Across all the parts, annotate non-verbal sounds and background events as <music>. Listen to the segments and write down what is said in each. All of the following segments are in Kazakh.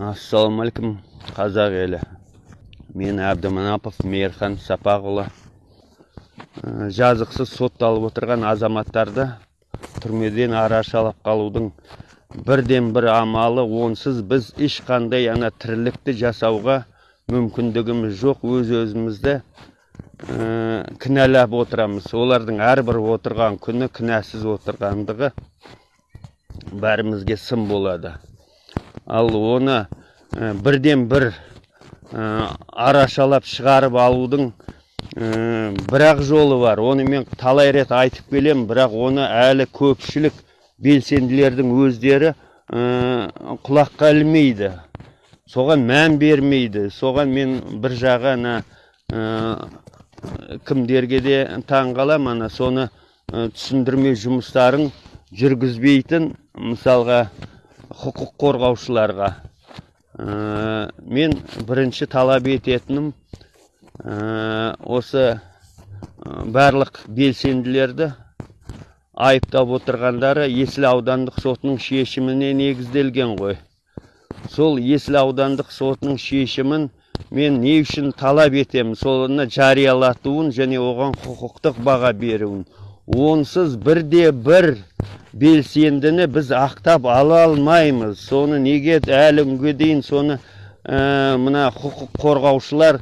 ассалаумағалейкум қазақ елі мен әбдіманапов мейірхан сапақұлы Ә, жазықсыз сотталып отырған азаматтарды түрмеден арашалап қалудың бірден бір амалы онсыз біз ешқандай ана тірлікті жасауға мүмкіндігіміз жоқ. Өз өзімізді ә, кінәлап отырамыз. Олардың әрбір отырған күні кінәсіз отырғандығы бәрімізге сын болады. Ал оны бірден бір ә, арашалап шығарып алудың ә, бірақ жолы бар. Оны мен талай рет айтып келем, бірақ оны әлі көпшілік белсенділердің өздері құлаққа ілмейді. Соған мән бермейді. Соған мен бір жағы ана кімдерге де таң қалам ана соны түсіндірме жұмыстарын жүргізбейтін мысалға құқық қорғаушыларға. Ә, мен бірінші талап ететінім ә, осы ә, барлық белсенділерді айыптап отырғандары есіл аудандық сотының шешіміне негізделген ғой. Сол есіл аудандық сотының шешімін мен не үшін талап етемін соны жариялатуын және оған құқықтық баға беруін. Онсыз бірде бір белсендіні біз ақтап ала алмаймыз соны неге әлі күнге дейін соны ә, мына құқық қорғаушылар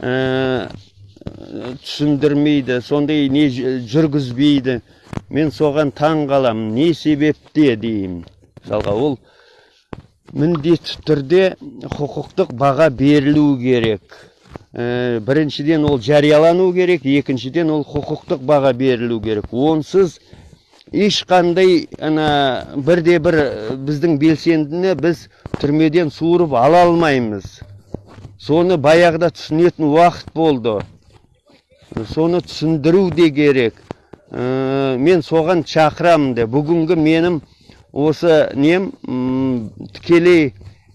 ә, түсіндірмейді сондай не жүргізбейді мен соған таң қаламын не себепте деймін мысалға ол міндетті түрде құқықтық баға берілу керек ә, біріншіден ол жариялану керек екіншіден ол құқықтық баға берілу керек онсыз ешқандай ана бірде бір біздің белсендіні біз түрмеден суырып ала алмаймыз. Соны баяғыда түсінетін уақыт болды. Соны түсіндіру де керек. Ә, мен соған шақырамын де. Бүгінгі менің осы нем тікелей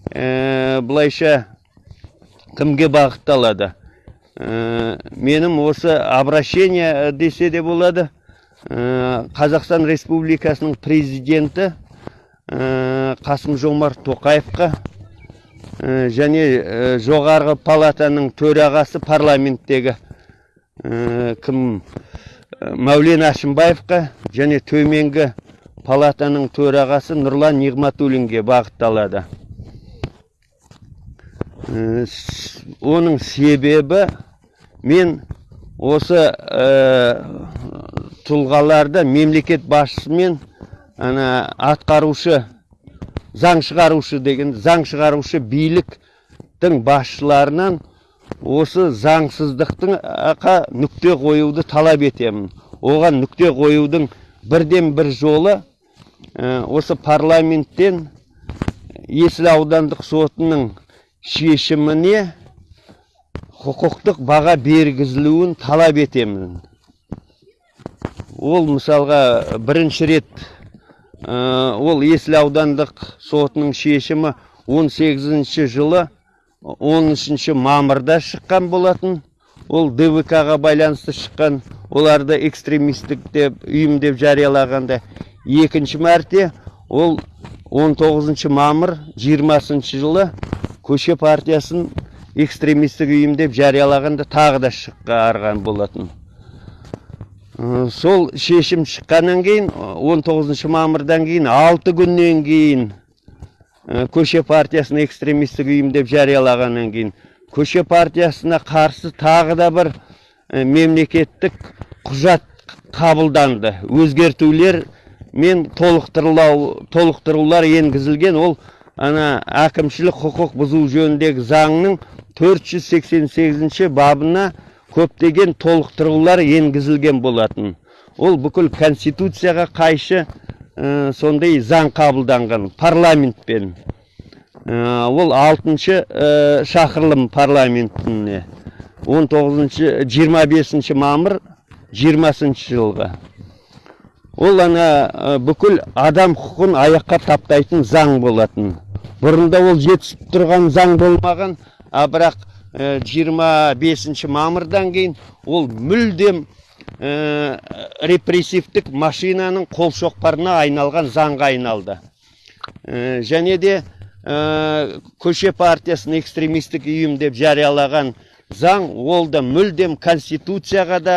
ә, былайша кімге бағытталады? Ә, менің осы обращение десе де болады. Э, қазақстан республикасының президенті э, қасым жомарт тоқаевқа э, және жоғарғы палатаның төрағасы парламенттегі кім мәулен әшімбаевқа және төменгі палатаның төрағасы нұрлан нығматуллинге бағытталады. Оның себебі мен осы тұлғаларды мемлекет басшысымен ана атқарушы заң шығарушы деген заң шығарушы биліктің басшыларынан осы заңсыздықтың нүкте қоюды талап етемін. Оған нүкте қоюдың бірден бір жолы осы парламенттен есіл аудандық сотының шешіміне құқықтық баға бергізілуін талап етемін. Ол мысалға бірінші рет ол есіл аудандық сотының шешімі 18 жылы 13 мамырда шыққан болатын. Ол двк-ға байланысты шыққан. Оларды экстремистік деп ұйым деп жариялағанда. Екінші мәрте ол 19 мамыр 20 жылы көше партиясын экстремистік ұйым деп жариялағанда тағы да шыққан болатын. Сол шешім шыққаннан кейін 19 мамырдан кейін 6 күннен кейін көше партиясын экстремистік ұйым деп жариялағаннан кейін көше партиясына қарсы тағы да бір мемлекеттік құжат қабылданды. Өзгертулер мен толықтырулар енгізілген. Ол ана әкімшілік құқық бұзу жөніндегі заңның 488 бабына көптеген толықтырулар енгізілген болатын. Ол бүкіл конституцияға қайшы ә, сондай заң қабылданған парламентпен. Ә, ол алтыншы ә, шақырылым парламентіне. 19 25 мамыр 20 жылғы. Ол ана бүкіл адам құқығын аяққа таптайтын заң болатын. Бұрында ол жетісіп тұрған заң болмаған а бірақ 25 мамырдан кейін ол мүлдем репрессивтік машинаның қол шоқпарына айналған заңға айналды. Және де ә, көше партиясын экстремистік ұйым деп жариялаған заң ол да мүлдем конституцияға да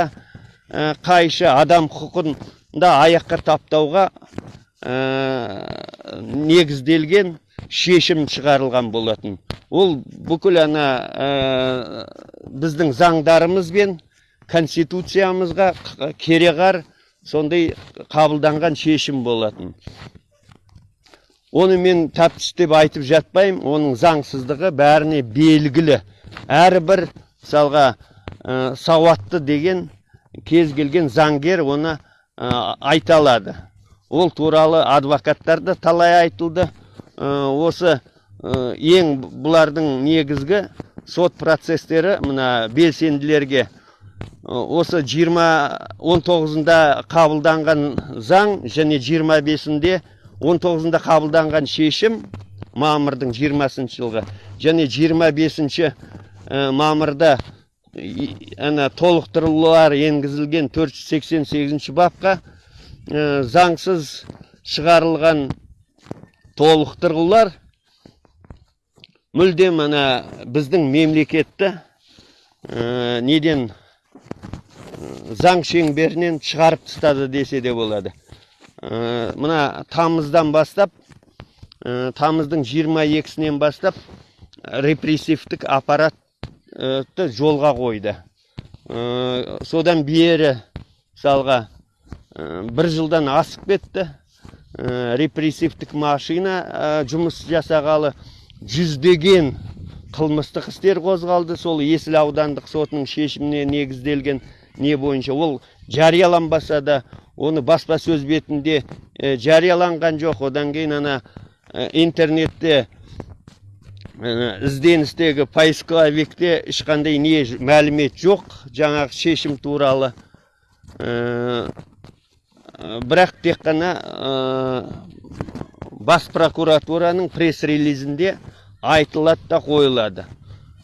ә, қайшы адам құқығын да аяққа таптауға ә, негізделген шешім шығарылған болатын. Ол бүкіл ана ә, біздің заңдарымызбен конституциямызға кереғар сондай қабылданған шешім болатын. Оны мен тәптіштеп айтып жатпаймын оның заңсыздығы бәріне белгілі. Әрбір мысалға ә, сауатты деген кез келген заңгер оны айта алады ол туралы адвокаттар да талай айтылды ә, осы ә, ең бұлардың негізгі сот процестері мына белсенділерге осы 20 19-ында қабылданған заң және 25-інде 19-ында қабылданған шешім мамырдың 20 жылғы және 25 мамырда ана толықтырулар енгізілген 488 бапқа заңсыз шығарылған толықтырулар. Мүлдем ана біздің мемлекетті неден заң шеңберінен шығарып тастады десе де болады. Мына тамыздан бастап тамыздың 22-сінен бастап репрессивтік аппаратты жолға қойды. Содан бері мысалға бір жылдан асып кетті. Репрессивтік машина жұмыс жасағалы жүздеген қылмыстық істер қозғалды. Сол есіл аудандық сотының шешіміне негізделген не бойынша. Ол жарияланбаса да оны баспасөз бетінде жарияланған жоқ. Одан кейін ана интернетте ізденістегі поисковикте ешқандай не мәлімет жоқ жаңағы шешім туралы. Бірақ тек қана бас прокуратураның пресс релизінде айтылады да қойылады.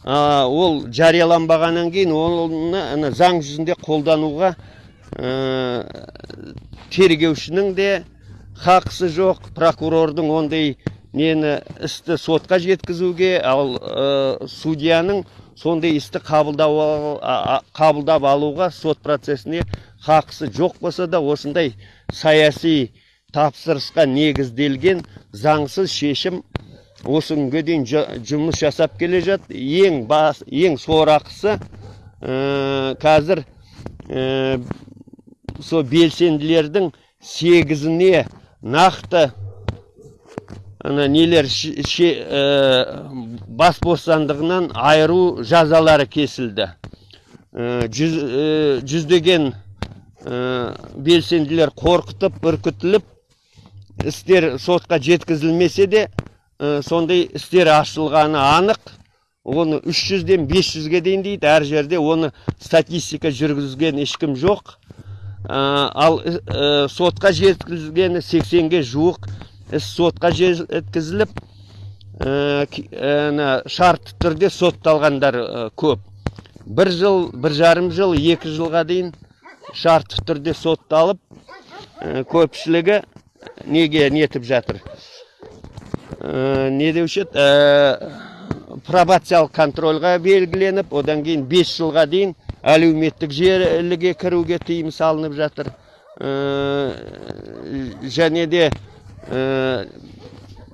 Ол жарияланбағаннан кейін оны заң жүзінде қолдануға тергеушінің де хақысы жоқ прокурордың ондай нені істі сотқа жеткізуге ал судьяның сондай істі қабылдап алуға сот процесіне хақысы жоқ болса да осындай саяси тапсырысқа негізделген заңсыз шешім осы күнге дейін жұмыс жасап келе жатыр ең бас ең сорақысы қазір сол белсенділердің сегізіне нақты ана нелер бас бостандығынан айыру жазалары кесілді. Жүз, жүздеген белсенділер қорқытып үркітіліп істер сотқа жеткізілмесе де сондай істер ашылғаны анық. Оны 300-ден 500-ге дейін дейді. Әр жерде оны статистика жүргізген ешкім жоқ. Ал сотқа жеткізілгені 80-ге жуық іс сотқа жеткізіліп шартты түрде сотталғандар көп. бір жыл бір жарым жыл екі жылға дейін шартты түрде сотталып көпшілігі неге нетіп жатыр? Не деуші еді? Пробациялық контрольға белгіленіп одан кейін 5 жылға дейін әлеуметтік желіге кіруге тыйым салынып жатыр. Және де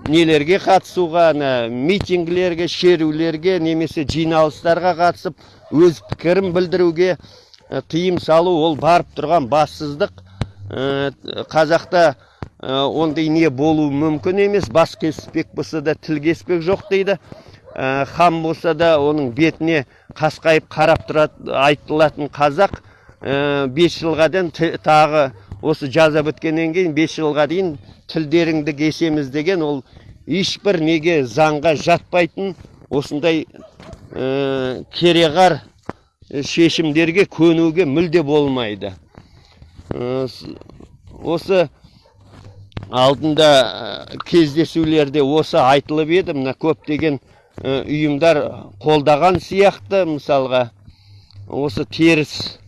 нелерге қатысуға митингілерге шерулерге немесе жиналыстарға қатысып өз пікірін білдіруге тыйым салу ол барып тұрған бассыздық. Қазақта ондай не болуы мүмкін емес. Бас кеспек болса да тіл кеспек жоқ дейді. Хан болса да оның бетіне қасқайып қарап тұрады айтылатын қазақ бес жылға дейін тағы осы жаза біткеннен кейін бес жылға дейін тілдеріңді кесеміз деген ол ешбір неге заңға жатпайтын осындай кереғар шешімдерге көнуге мүлде болмайды. Осы алдында кездесулерде осы айтылып еді мына көптеген ұйымдар қолдаған сияқты мысалға осы теріс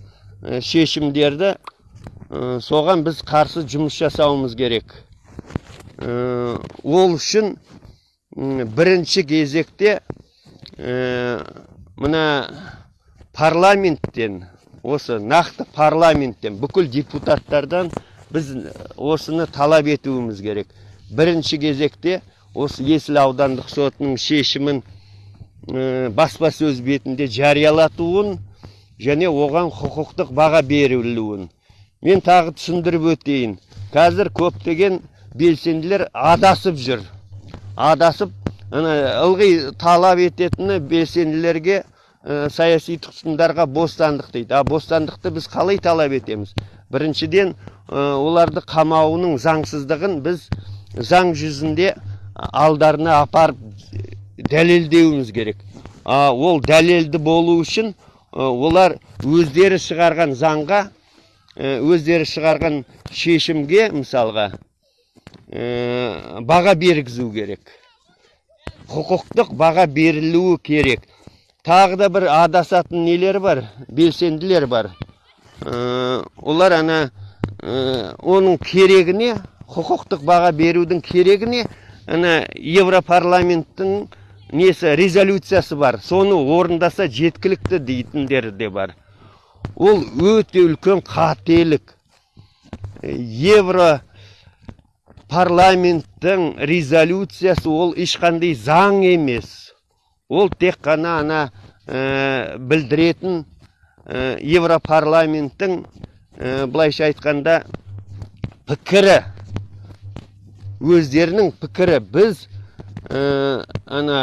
шешімдерді соған біз қарсы жұмыс жасауымыз керек ол үшін бірінші кезекте мына парламенттен осы нақты парламенттен бүкіл депутаттардан біз осыны талап етуіміз керек бірінші кезекте осы есіл аудандық сотының шешімін баспасөз бетінде жариялатуын және оған құқықтық баға берілуін мен тағы түсіндіріп өтейін. Қазір көптеген белсенділер адасып жүр. Адасып ылғи талап ететіні белсенділерге ә, саяси тұтқындарға бостандық дейді. А бостандықты біз қалай талап етеміз? Біріншіден ә, оларды қамауының заңсыздығын біз заң жүзінде алдарына апарып дәлелдеуіміз керек. А, ол дәлелді болу үшін олар өздері шығарған заңға өздері шығарған шешімге мысалға ә, баға бергізу керек. Құқықтық баға берілуі керек. Тағы да бір адасатын нелер бар белсенділер бар. Ә, олар ана оның керегіне құқықтық баға берудің керегіне ана европарламенттің несі резолюциясы бар. Соны орындаса жеткілікті дейтіндер де бар. Ол өте үлкен қателік. Евро парламенттің резолюциясы ол ешқандай заң емес. Ол тек қана ана ә, білдіретін ә, европарламенттің ә, былайша айтқанда пікірі. Өздерінің пікірі. Біз ә, ана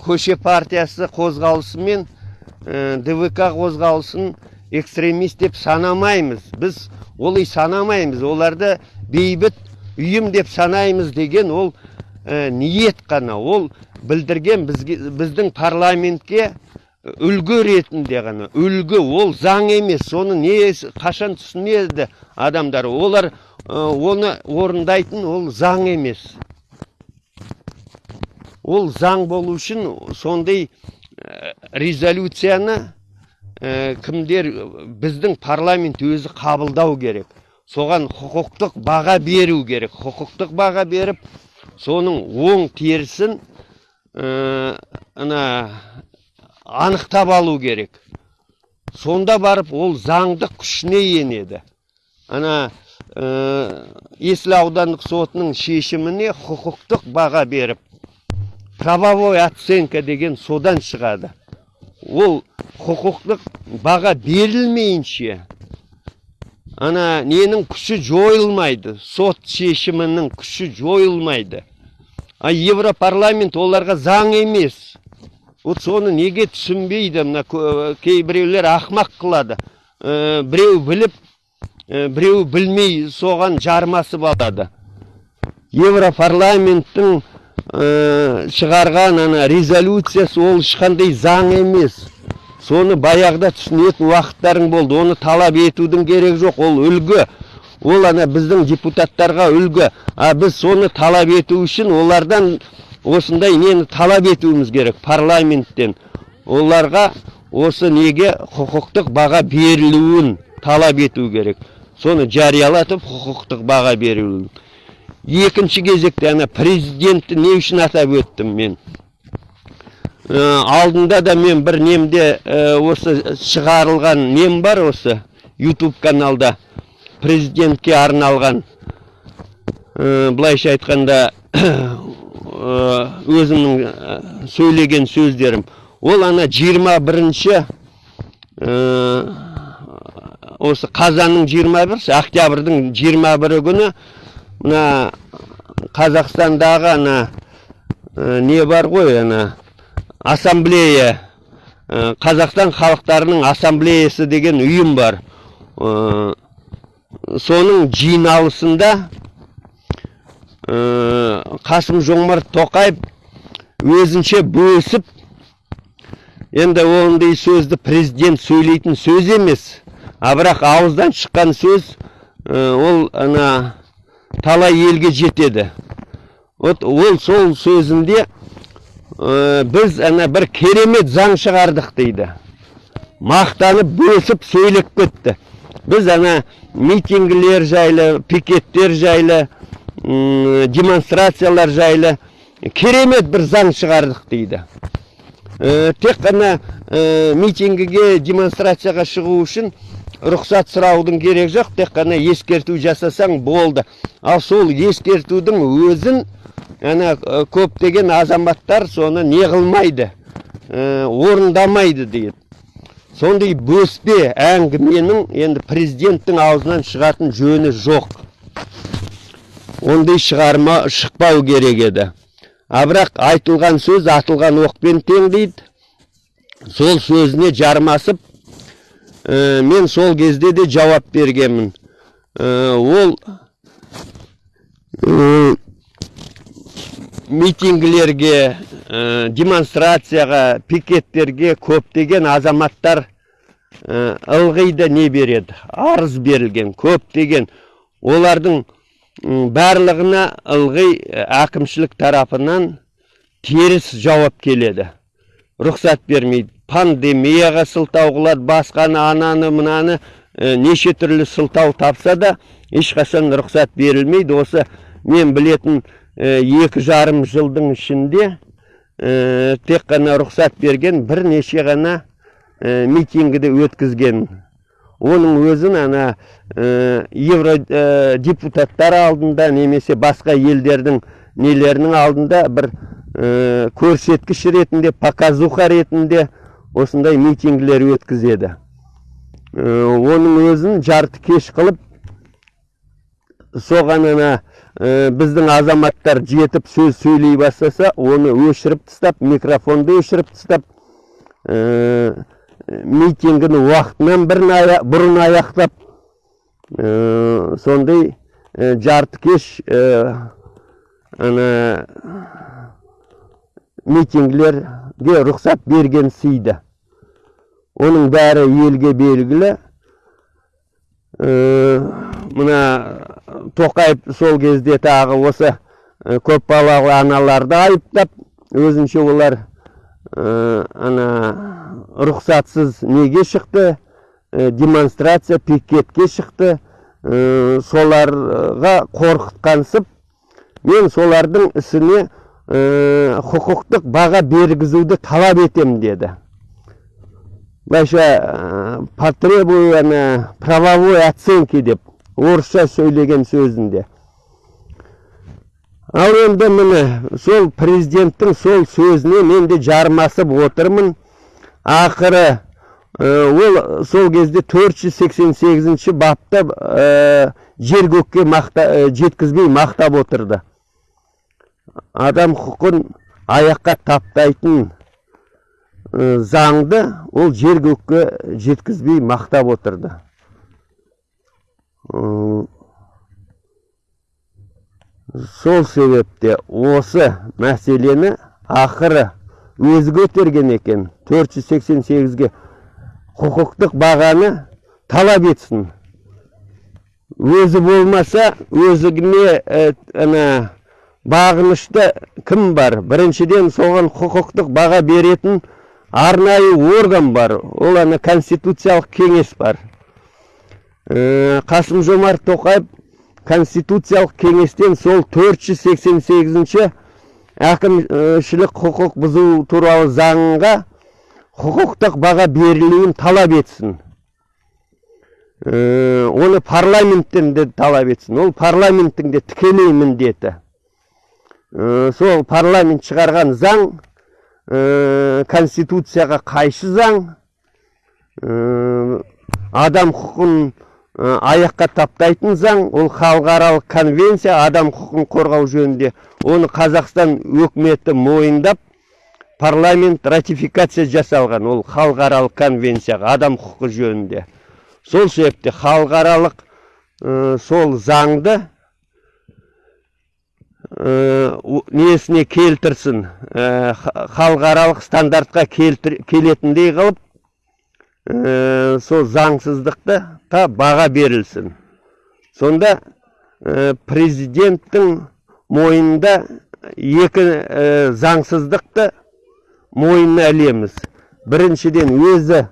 көше партиясы қозғалысы мен ә, двк қозғалысын экстремист деп санамаймыз. Біз олай санамаймыз. Оларды бейбіт ұйым деп санаймыз деген ол ә, ниет қана. Ол білдірген біздің парламентке үлгі ретінде ғана. Үлгі ол заң емес. Соны не қашан түсінеді адамдар? Олар ә, оны орындайтын ол заң емес. Ол заң болу үшін сондай резолюцияны ә, кімдер біздің парламент өзі қабылдау керек. Соған құқықтық баға беру керек. Құқықтық баға беріп соның оң терісін ә, ана анықтап алу керек. Сонда барып ол заңдық күшіне енеді. Ана ә, есіл аудандық сотының шешіміне құқықтық баға беріп правовой оценка деген содан шығады. Ол құқықтық баға берілмейінше ана ненің күші жойылмайды сот шешімінің күші жойылмайды. А европарламент оларға заң емес. Вот соны неге түсінбейді? Мына кейбіреулер ақмақ қылады. Ә, біреу біліп ә, біреу білмей соған жармасып алады. Европарламенттің шығарған ана резолюциясы ол ешқандай заң емес. Соны баяғыда түсінетін уақыттарың болды оны талап етудің керек жоқ ол үлгі. Ол ана біздің депутаттарға үлгі. А біз соны талап ету үшін олардан осындай нені талап етуіміз керек парламенттен. Оларға осы неге құқықтық баға берілуін талап ету керек. Соны жариялатып құқықтық баға берілуін. Екінші кезекте ана президентті не үшін атап өттім мен? Алдында да мен бір немде осы шығарылған нем бар осы YouTube каналда президентке арналған. Ә, былайша айтқанда <coughs> өзімнің сөйлеген сөздерім. Ол ана 21-ші ә, осы қазанның 21 октябрьдің 21 күні мына қазақстандағы ана ә, не бар ғой ана ассамблея ә, қазақстан халықтарының ассамблеясы деген ұйым бар. Ә, соның жиналысында қасым жомарт тоқаев өзінше бөсіп енді ондай сөзді президент сөйлейтін сөз емес а бірақ ауыздан шыққан сөз ол ана талай елге жетеді. Вот ол сол сөзінде ә, біз ана бір керемет заң шығардық дейді. Мақтанып бөсіп сөйлеп кетті. Біз ана митингілер жайлы пикеттер жайлы демонстрациялар жайлы керемет бір заң шығардық дейді. Э, тек қана э, митингіге демонстрацияға шығу үшін рұқсат сұраудың керек жоқ тек қана ескерту жасасаң болды. Ал сол ескертудің өзін ана көптеген азаматтар соны не қылмайды э, орындамайды дейді сондай бөспе әңгіменің енді президенттің аузынан шығатын жөні жоқ. Ондай шығарма шықпау керек еді. А бірақ айтылған сөз атылған оқпен тең дейді. Сол сөзіне жармасып ә, мен сол кезде де жауап бергенмін. Ә, ол ә, митингілерге демонстрацияға пикеттерге көптеген азаматтар ылғи да не береді. Арыз берілген көптеген. Олардың барлығына ылғи әкімшілік тарапынан теріс жауап келеді. Рұқсат бермейді. Пандемияға сылтау қылады басқаны ананы мынаны ә, неше түрлі сылтау тапса да ешқашан рұқсат берілмейді. Осы мен білетін ә, екі жарым жылдың ішінде ә, тек қана рұқсат берген бірнеше ғана ә, митингіді өткізген. Оның өзін ана ә, евро ә, депутаттар алдында немесе басқа елдердің нелерінің алдында бір ә, көрсеткіш ретінде показуха ретінде осындай митингілер өткізеді. Ә, оның өзін жарты кеш қылып соған ана ә, біздің азаматтар жетіп сөз сөйлей бастаса оны өшіріп тастап микрофонды өшіріп тастап ә, митингіні уақытынан ая- бұрын аяқтап ә, сондай ә, жарты кеш ана митингілерге рұқсат берген сыйды оның бәрі елге белгілі Ә, мына тоқаев сол кезде тағы осы ә, көпбалалы аналарды айыптап өзінше олар ә, ана рұқсатсыз неге шықты? Ә, демонстрация пикетке шықты. Соларға қорқытқансып мен солардың ісіне құқықтық баға бергізуді талап етем деді. Былайша потребую ана правовой оценки деп орысша сөйлеген сөзінде. Ал енді міне сол президенттің сол сөзіне мен де жармасып отырмын. Ақыры ә, ол сол кезде 488 бапта ә, жер көкке мақта, жеткізбей мақтап отырды. Адам құқын аяққа таптайтын заңды ол жер көкке жеткізбей мақтап отырды. Сол себепте осы мәселені ақыры өзі көтерген екен. 488-ге құқықтық бағаны талап етсін. Өзі болмаса өзігіне ана бағынышты кім бар? Біріншіден соған құқықтық баға беретін арнайы орган бар. Ол ана конституциялық кеңес бар. Ә, қасым жомарт тоқаев конституциялық кеңестен сол 488 әкімшілік құқық бұзу туралы заңға құқықтық баға берілуін талап етсін. Ә, оны парламенттен де талап етсін. Ол парламенттің де тікелей міндеті. Сол парламент шығарған заң ә, конституцияға қайшы заң Ә, адам құқын ә, аяққа таптайтын заң ол халықаралық конвенция адам құқын қорғау жөнінде. Оны қазақстан өкіметі мойындап парламент ратификация жасалған ол халықаралық конвенцияға адам құқы жөнінде. Сол себепте халықаралық ә, сол заңды несіне келтірсін. Ха- халықаралық стандартқа келетіндей қылып ә, сол заңсыздықты та баға берілсін. Сонда президенттің мойнында екі заңсыздықты мойнына ілеміз. Біріншіден өзі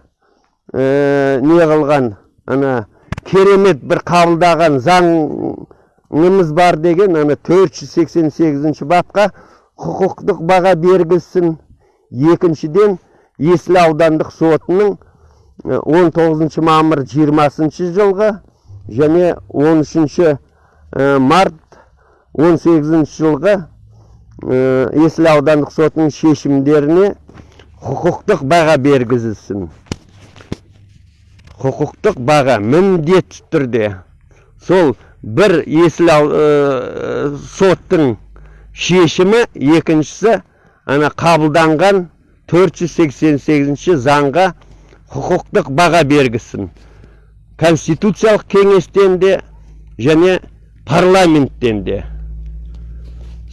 не қылған ана керемет бір қабылдаған заңымыз бар деген ана 488 бапқа құқықтық баға бергізсін екіншіден есіл аудандық сотының э, 19 мамыр 20 жылғы және 13 э, март 18 жылғы есіл аудандық сотының шешімдеріне құқықтық баға бергізілсін. Құқықтық баға міндетті түрде. Сол бір есіл э, соттың шешімі екіншісі ана қабылданған 488 заңға құқықтық баға бергізсін конституциялық кеңестен де және парламенттен де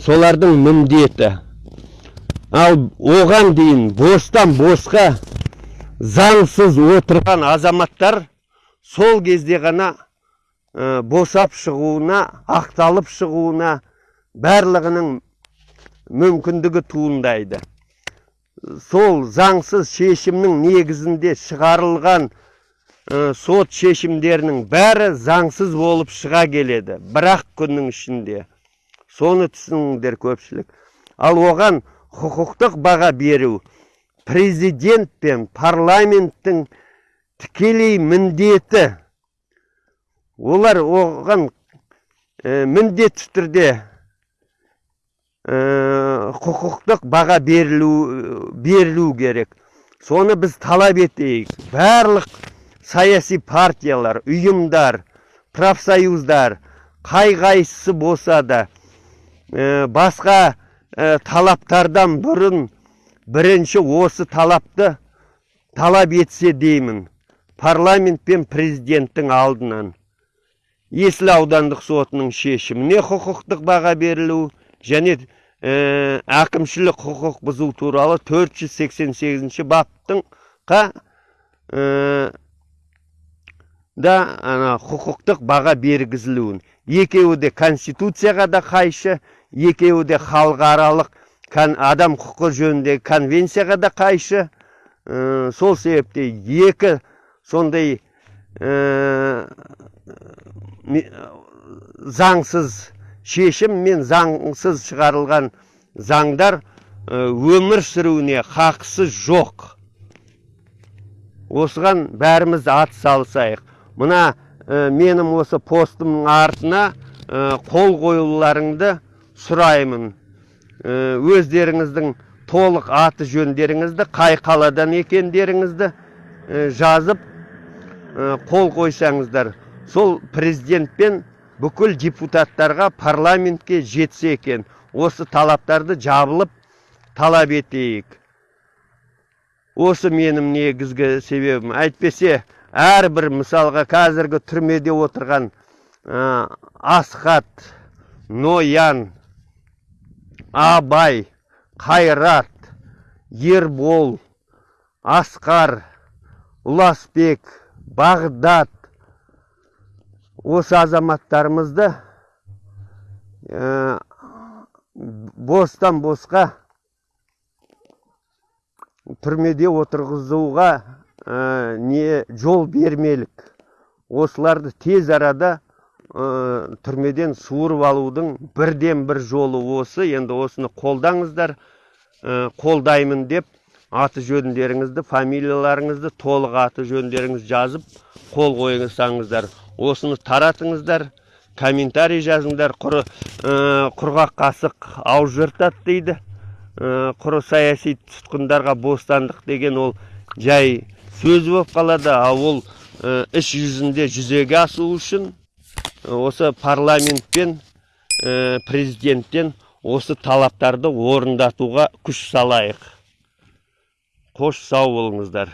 солардың міндеті ал оған дейін бостан босқа заңсыз отырған азаматтар сол кезде ғана ә, босап шығуына ақталып шығуына барлығының мүмкіндігі туындайды. Сол заңсыз шешімнің негізінде шығарылған ә, сот шешімдерінің бәрі заңсыз болып шыға келеді. Бірақ күннің ішінде. Соны түсініңдер көпшілік. Ал оған құқықтық баға беру президент пен парламенттің тікелей міндеті олар оған ә, міндетті түрде ә, құқықтық баға берілу, берілу керек. Соны біз талап етейік. Барлық саяси партиялар ұйымдар профсоюздар қай қайсысы болса да ә, басқа ә, талаптардан бұрын бірінші осы талапты талап етсе деймін. Парламент пен президенттің алдынан. Есіл аудандық сотының шешіміне құқықтық баға берілу және ә, әкімшілік құқық бұзу туралы 488 баптың қа ә, да ана құқықтық баға бергізілуін. Екеуі де конституцияға да қайшы екеуі де халықаралық адам құқы жөніндегі конвенцияға да қайшы. Ә, сол себепте екі сондай заңсыз шешім мен заңсыз шығарылған заңдар ә, өмір сүруіне хақысы жоқ. Осыған бәріміз ат салысайық. Мына ә, менің осы постымның артына ә, қол қоюларыңды сұраймын. Ә, өздеріңіздің толық аты жөндеріңізді қай қаладан екендеріңізді жазып қол қойсаңыздар сол президент пен бүкіл депутаттарға парламентке жетсе екен. Осы талаптарды жабылып талап етейік. Осы менің негізгі себебім. Әйтпесе әрбір мысалға қазіргі түрмеде отырған ә, асхат ноян абай қайрат ербол асқар ұласбек бағдат осы азаматтарымызды бостан босқа түрмеде отырғызуға не жол бермелік осыларды тез арада түрмеден суырып алудың бірден бір жолы осы енді осыны қолдаңыздар қолдаймын деп аты жөндеріңізді фамилияларыңызды толық аты жөндеріңізді жазып қол қойсаңыздар осыны таратыңыздар комментарий жазыңдар. Құры ә, құрғақ қасық ауыз жыртады дейді. Ә, құры саяси тұтқындарға бостандық деген ол жай сөз болып қалады. Ал ол ә, іс жүзінде жүзеге асу үшін осы парламент пен ә, президенттен осы талаптарды орындатуға күш салайық. Қош сау болыңыздар